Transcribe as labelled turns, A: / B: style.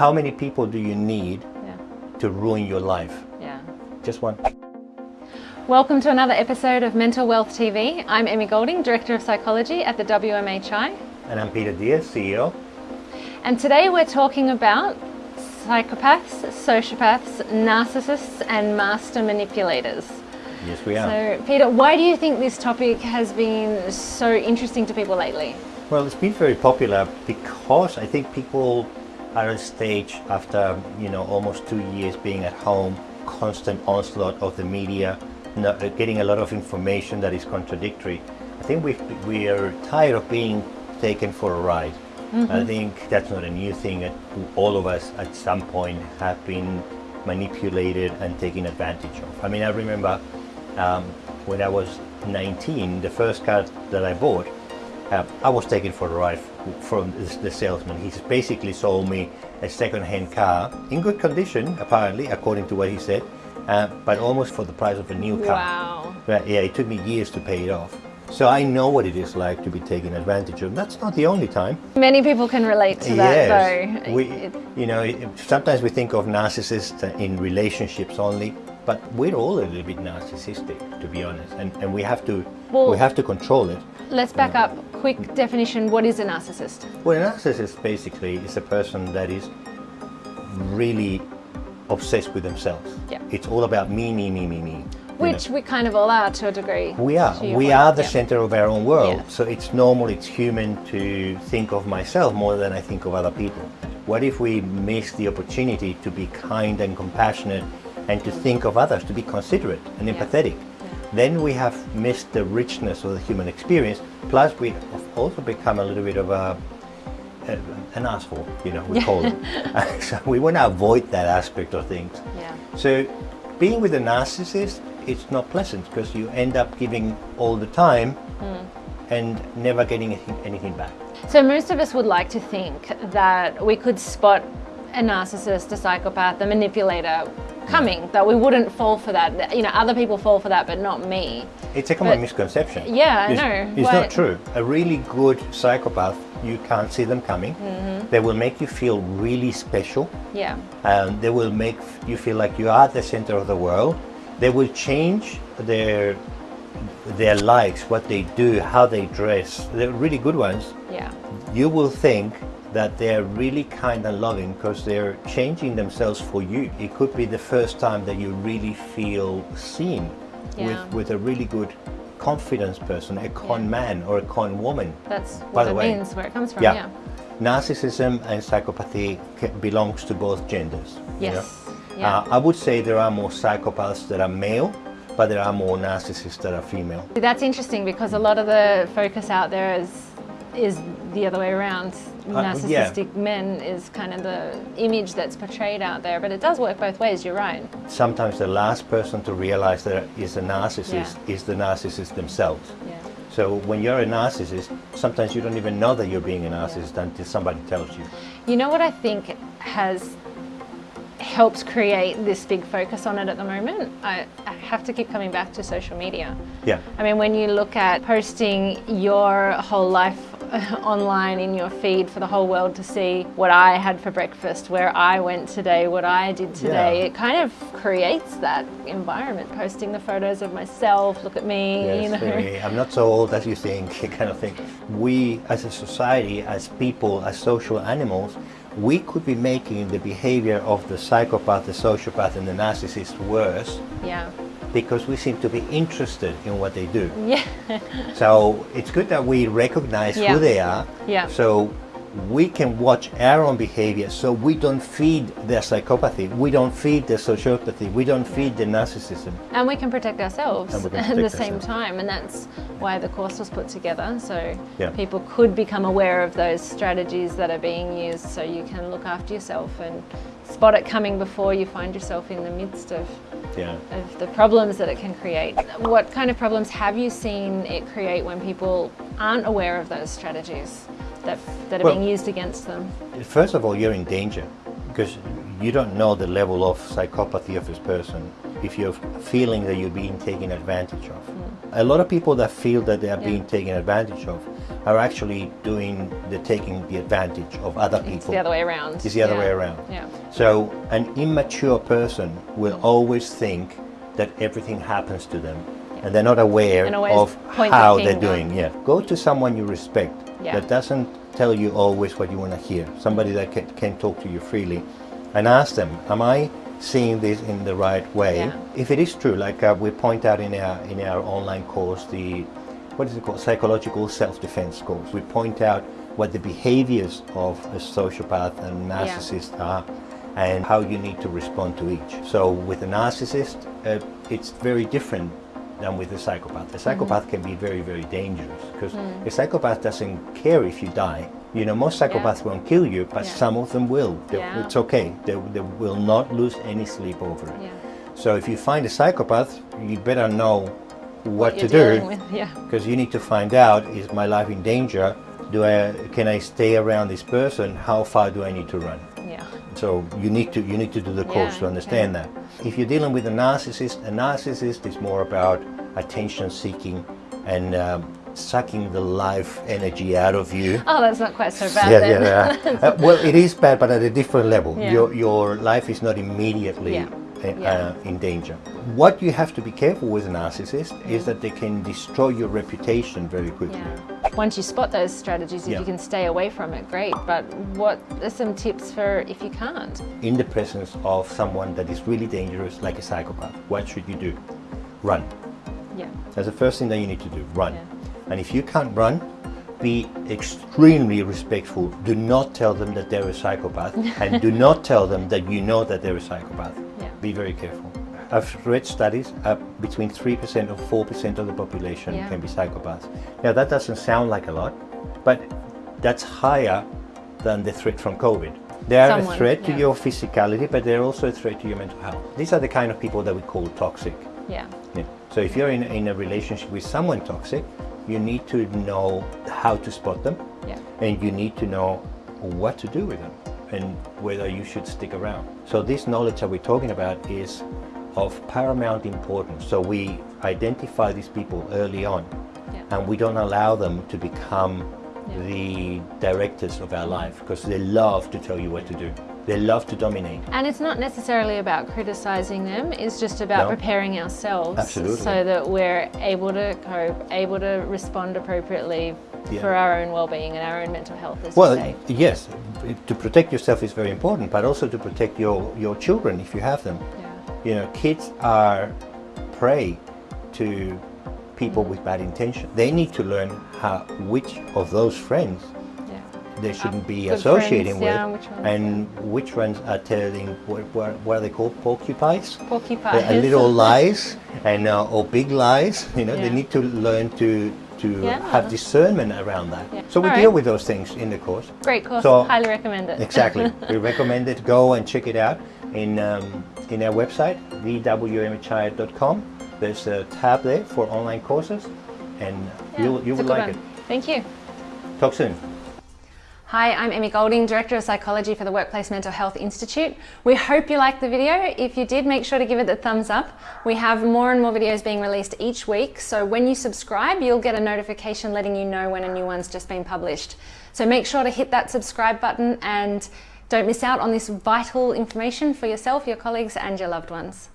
A: How many people do you need
B: Yeah.
A: to ruin your life?
B: Yeah.
A: Just one.
B: Welcome to another episode of Mental Wealth TV. I'm Emmy Golding, Director of Psychology at the WMHI.
A: And I'm Peter Diaz, CEO.
B: And today we're talking about psychopaths, sociopaths, narcissists, and master manipulators.
A: Yes, we are.
B: So, Peter, why do you think this topic has been so interesting to people lately?
A: Well, it's been very popular because I think people at a stage after, you know, almost two years being at home, constant onslaught of the media, no- uh, getting a lot of information that is contradictory. I think we we are tired of being taken for a ride. I think that's not a new thing. All of us at some point have been manipulated and taken advantage of. I mean, I remember um, when I was 19, the first car that I bought, uh, I was taken for a ride from the, the salesman. He basically sold me a second-hand car in good condition, apparently, according to what he said, uh, but almost for the price of a new car.
B: Wow.
A: But yeah, it took me years to pay it off. So I know what it is like to be taken advantage of. That's not the only time.
B: Many people can relate to that, though.
A: we, you know, sometimes we think of narcissists in relationships only, but we're all a little bit narcissistic, to be honest, and, and we have to
B: Well-
A: we have to control it.
B: Let's back up. Quick definition what is a narcissist?
A: Well, a narcissist basically is a person that is really obsessed with themselves.
B: Yeah.
A: It's all about me, me, me, me, me. you know.
B: Which we kind of all are to a degree.
A: We are. We are the
B: Yeah.
A: center of our own world.
B: Yeah.
A: So it's normal, it's human to think of myself more than I think of other people. What if we miss the opportunity to be kind and compassionate and to think of others, to be considerate and empathetic? Then we have missed the richness of the human experience. Plus, we have also become a little bit of a, a an asshole, you know, we call it. so we want to avoid that aspect of things.
B: Yeah.
A: So being with a narcissist, it's not pleasant because you end up giving all the time hmm. and never getting anything, anything back.
B: So most of us would like to think that we could spot a narcissist, a psychopath, a manipulator coming, that we wouldn't fall for that. You know, other people fall for that, but not me.
A: It's a common
B: But-
A: misconception.
B: Yeah, I
A: it's,
B: know.
A: It's
B: Why-
A: not true. A really good psychopath, you can't see them coming.
B: Mm-hmm.
A: They will make you feel really special.
B: Yeah.
A: Um, they will make you feel like you are at the center of the world. They will change their their likes, what they do, how they dress. They're really good ones.
B: Yeah.
A: you will think that they're really kind and loving because they're changing themselves for you. It could be the first time that you really feel seen
B: Yeah.
A: with, with a really good confidence person, a con
B: Yeah.
A: man or a con woman.
B: That's
A: By
B: what
A: the
B: it
A: way,
B: means, where it comes from.
A: Yeah.
B: Yeah.
A: Narcissism and psychopathy belongs to both genders. you
B: Yes.
A: know?
B: Yeah.
A: Uh, I would say there are more psychopaths that are male, but there are more narcissists that are female.
B: That's interesting because a lot of the focus out there is is the other way around.
A: Uh, yeah.
B: Narcissistic men is kind of the image that's portrayed out there, but it does work both ways. You're right.
A: Sometimes the last person to realize that is a narcissist is the narcissist themselves.
B: Yeah.
A: So when you're a narcissist, sometimes you don't even know that you're being a narcissist until somebody tells you.
B: You know what I think has helped create this big focus on it at the moment? I, I have to keep coming back to social media.
A: Yeah.
B: I mean, when you look at posting your whole life online in your feed for the whole world to see what I had for breakfast, where I went today, what I did today,
A: Yeah.
B: it kind of creates that environment. Posting the photos of myself, look at me,
A: Yes,
B: you know.
A: I'm not so old as you think, kind of thing. We, as a society, as people, as social animals, we could be making the behavior of the psychopath, the sociopath, and the narcissist worse
B: Yeah.
A: Because we seem to be interested in what they do.
B: Yeah.
A: So it's good that we recognize
B: Yeah.
A: who they are.
B: Yeah.
A: So we can watch our own behavior so we don't feed their psychopathy, we don't feed their sociopathy, we don't feed their narcissism.
B: And we can protect ourselves
A: can
B: at the
A: protect
B: same time, and that's why the course was put together. So
A: Yeah.
B: people could become aware of those strategies that are being used, so you can look after yourself and spot it coming before you find yourself in the midst of,
A: Yeah.
B: of the problems that it can create. What kind of problems have you seen it create when people aren't aware of those strategies that, that are
A: Well-
B: being used against them?
A: First of all, you're in danger because you don't know the level of psychopathy of this person if you're feeling that you're being taken advantage of. Mm. A lot of people that feel that they are
B: Yeah.
A: being taken advantage of are actually doing the taking the advantage of other people.
B: It's the other way around.
A: It's the other
B: Yeah.
A: way around.
B: Yeah.
A: So an immature person will mm. always think that everything happens to them and they're not aware
B: And
A: of how they're doing. Yeah. Go to someone you respect
B: Yeah.
A: that doesn't tell you always what you want to hear. Somebody that can, can talk to you freely and ask them, am I seeing this in the right way?
B: Yeah.
A: If it is true, like uh, we point out in our, in our online course, the, what is it called? Psychological self-defense course. We point out what the behaviors of a sociopath and narcissist are and how you need to respond to each. So with a narcissist, uh, it's very different than with a psychopath. A psychopath can be very, very dangerous because a psychopath doesn't care if you die. You know, most psychopaths won't kill you, but
B: Yeah.
A: some of them will. They-
B: Yeah.
A: It's okay. They, they will not lose any sleep over it.
B: Yeah.
A: So if you find a psychopath, you better know what,
B: You're
A: to do
B: yeah.
A: because you need to find out is my life in danger do i can i stay around this person how far do i need to run
B: Yeah.
A: So you need to you need to do the course
B: Yeah,
A: to understand that if you're dealing with a narcissist a narcissist is more about attention seeking and um, sucking the life energy out of you
B: Oh, that's not quite so bad
A: yeah,
B: then.
A: yeah, yeah. Uh, well, it is bad, but at a different level.
B: Yeah.
A: Your your life is not immediately
B: Yeah.
A: uh,
B: Yeah.
A: uh, in danger. What you have to be careful with a narcissist is that they can destroy your reputation very quickly.
B: Once you spot those strategies, if
A: Yeah.
B: you can stay away from it, great. But what are some tips for if you can't?
A: In the presence of someone that is really dangerous, like a psychopath, what should you do? Run.
B: Yeah.
A: That's the first thing that you need to do. Run.
B: Yeah.
A: And if you can't run, be extremely respectful. Do not tell them that they're a psychopath, and do not tell them that you know that they're a psychopath.
B: Yeah.
A: Be very careful. I've read studies uh, between 3% or 4% of the population
B: Yeah.
A: can be psychopaths. Now that doesn't sound like a lot, but that's higher than the threat from COVID. They are
B: Someone,
A: a threat to
B: yeah.
A: your physicality, but they're also a threat to your mental health. These are the kind of people that we call toxic.
B: Yeah.
A: Yeah. So if you're in, in a relationship with someone toxic, you need to know how to spot them
B: Yeah.
A: and you need to know what to do with them and whether you should stick around. So this knowledge that we're talking about is of paramount importance. So we identify these people early on
B: Yeah.
A: and we don't allow them to become
B: Yeah.
A: the directors of our life because they love to tell you what to do. They love to dominate.
B: And it's not necessarily about criticizing them, it's just about
A: No.
B: preparing ourselves
A: Absolutely.
B: so that we're able to cope, able to respond appropriately
A: Yeah.
B: for our own well-being and our own mental health as
A: Well, yes, to protect yourself is very important, but also to protect your, your children if you have them.
B: Yeah.
A: You know, kids are prey to people with bad intention. They need to learn how which of those friends
B: Yeah.
A: they shouldn't be
B: good
A: associating
B: friends,
A: with,
B: yeah, which ones,
A: and which ones are telling what, what, what are they called porcupines?
B: Porcupines.
A: A, a little lies and uh, or big lies. You know, they need to learn to to
B: Yeah.
A: have discernment around that.
B: Yeah.
A: So we
B: All
A: deal
B: right.
A: with those things in the course.
B: Great course,
A: So-
B: highly recommend it.
A: Exactly. we recommend it. Go and check it out in um, in our website, thewmhi.com. There's a tab there for online courses, and
B: Yeah,
A: you'll, you will like
B: one.
A: it.
B: Thank you.
A: Talk soon.
B: Hi, I'm Emmy Golding, Director of Psychology for the Workplace Mental Health Institute. We hope you liked the video. If you did, make sure to give it the thumbs up. We have more and more videos being released each week, so when you subscribe, you'll get a notification letting you know when a new one's just been published. So make sure to hit that subscribe button and don't miss out on this vital information for yourself, your colleagues, and your loved ones.